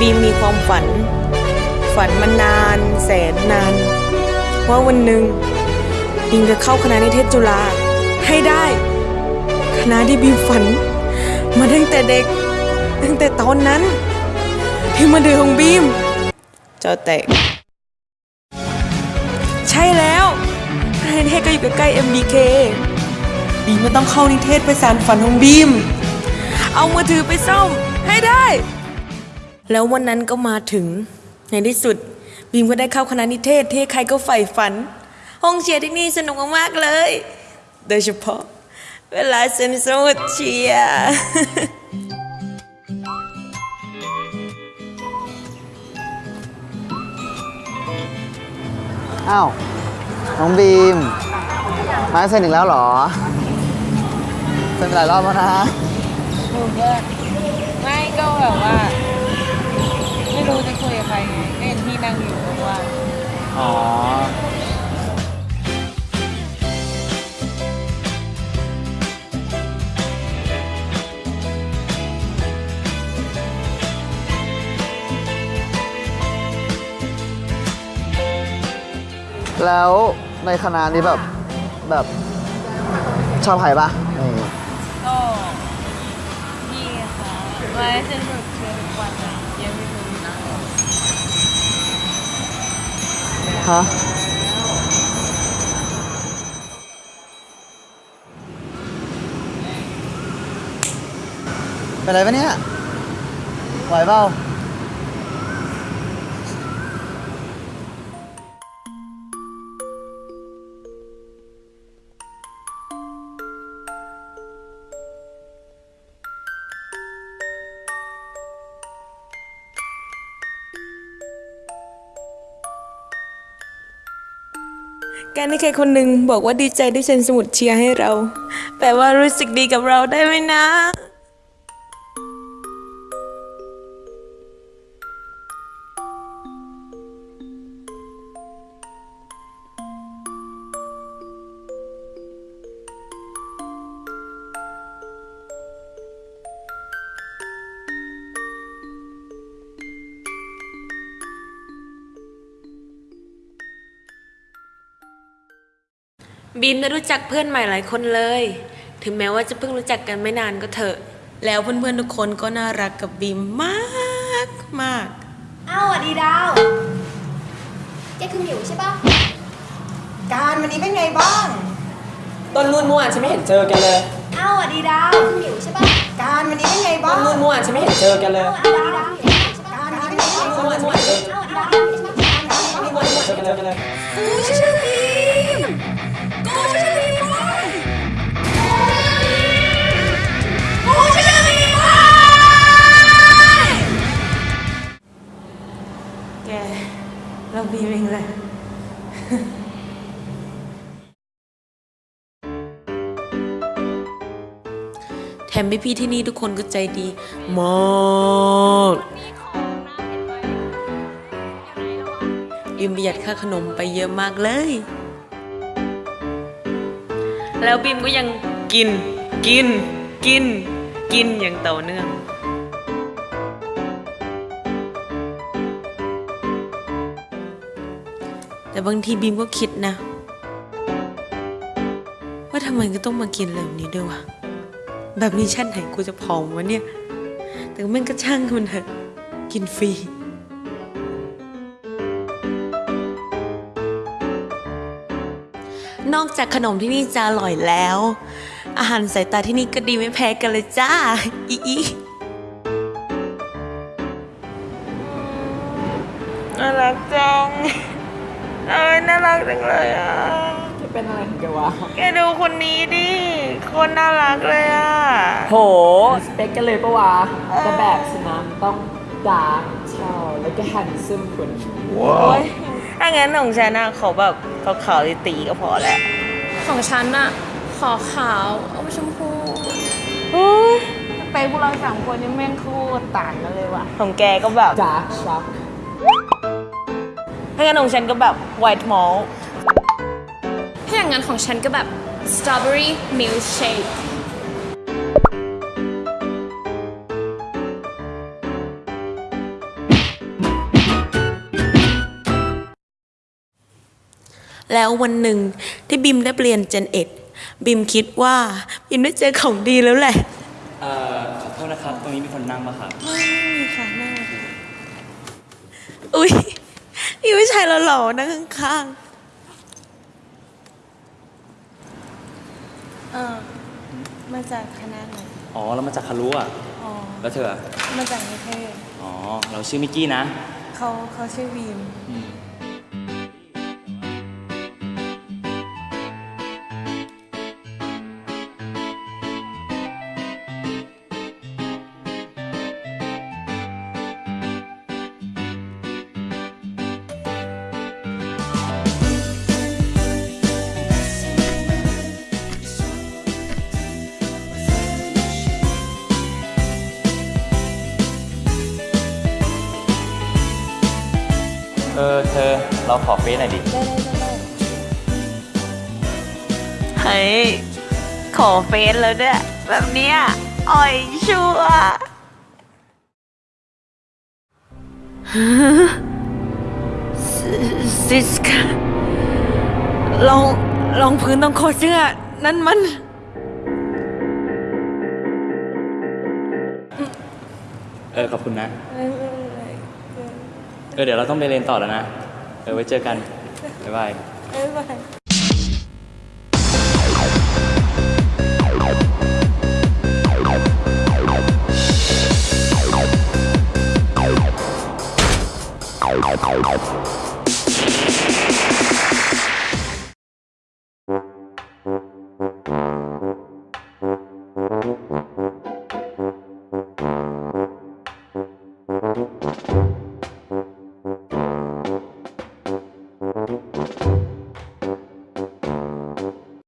บีมมีความฝัน ฝันมานาน แสนนาน ว่าวันหนึ่งบีมจะเข้าคณะนิเทศจุฬาให้ได้ คณะที่บีมฝัน มาตั้งแต่เด็ก ตั้งแต่ตอนนั้น ที่มาเดือของบีมเจ้าแตกใช่แล้วคณะนิเทศก็อยู่ใกล้ๆ MBK บีมมันต้องเข้านิเทศไปสารฝันของบีม เอามือถือไปซ่อมให้ได้ แล้ววันนั้นก็มาถึง ในที่สุดบีมก็ได้เข้าคณะนิเทศที่ใครก็ใฝ่ฝัน ห้องเชียร์ที่นี่สนุกมากๆเลย โดยเฉพาะ เวลาเซนสมุดเชียร์อ้าวน้องบีม มาเซ็นอีกแล้วเหรอเซ็นไปหลายรอบแล้วนะไม่ก็แบบว่า ไม่รู้จะคุยกับใครไงเห็นพี่นั่งอยู่ว่าอ๋อ แล้วในคณะนี้แบบแบบชอบใครปะนี่ก็พี่ค่ะไว้สนุกเชื่อทุกวันอะ คะ เป็นไรปะเนี่ยไหวเปล่า การที่ใครคนหนึ่งบอกว่าดีใจที่เซ็นสมุดเชียร์ให้เรา แปลว่ารู้สึกดีกับเราได้ไหมนะ บีมได้รู้จักเพื่อนใหม่หลายคนเลย ถึงแม้ว่าจะเพิ่งรู้จักกันไม่นานก็เถอะ แล้วเพื่อนๆทุกคนก็น่ารักกับบีมมากมากอ้าวสวัสดีดาวแกคือหมิวใช่ปะการวันนี้เป็นไงบ้าง ต้นรุ่นเมื่อวานฉันไม่เห็นเจอกันเลย อ้าวสวัสดีดาวคือหมิวใช่ปะการวันนี้เป็นไงต้บ้านงรุ่นเมื่อวานฉันไม่เห็นเจอกันเลยอ้าวสวัสดีดาวใช่ปะการวันนี้เป็นไงต้นบ้างรุ่นเมื่อวาน แถมพี่ๆที่นี่ทุกคนก็ใจดีมากบีมประหยัดค่าขนมไปเยอะมากเลย แล้วบีมก็ยังกิน กิน กิน กินอย่างต่อเนื่อง แต่บางทีบีมก็คิดนะ ว่าทำไมก็ต้องมากินแบบนี้ด้วยวะแบบนี้ชาติไหนกูจะผอมวะเนี่ย แต่แม่งก็ช่างมันเถอะกินฟรีนอกจากขนมที่นี่จะอร่อยแล้ว อาหารสายตาที่นี่ก็ดีไม่แพ้กันเลยจ้า อีอีน่ารักจัง เอ้ยน่ารักจังเลยอะ จะเป็นอะไรของแกวะแกดูคนนี้ดิคนน่ารักเลยอะ โห สเปคกันเลยปะวะแต่แบบสนามต้อง dark choc แล้วก็ handsome กว่านี้โอ้ยถ้างั้นของฉันนะขอแบบขาวๆตี๋ๆก็พอแหละของฉันอะขอขาวอมชมพูไปพวกเราสามคนนี่แม่งโคตรต่างกันเลยว่ะ ของแกก็แบบ dark choc ถ้างั้นของฉันก็แบบ white malt ถ้าอย่างนั้นของฉันก็แบบ strawberry milkshake แล้ววันหนึ่งที่บิมได้เปลี่ยนเจนเอ็ดบิมคิดว่าบิมได้เจอของดีแล้วแหละ เอ่อขอโทษนะครับ ตรงนี้มีคนนั่งมาครัไม่ค่ะนั่งอุ้ย มีผู้ชายหล่อๆนั่งข้างๆเออมาจากคณะไหน อ๋อ เรามาจากคารุอะ อ๋อ แล้วเธออะมาจากนิเทศ อ๋อ เราชื่อมิกกี้นะ เขาเขาชื่อบีม เออเธอเราขอเฟซหน่อยดิ เฮ้ย ขอเฟซแล้วเนี่ยแบบเนี้ยอ่อยชัวร์ซิซิสกาลองลองพื้นต้องคอเสื้อ นั่นมัน เออ ขอบคุณนะ เออเดี๋ยวเราต้องไปเรียนต่อแล้วนะ เออไว้เจอกัน บ๊ายบาย บ๊ายบายเ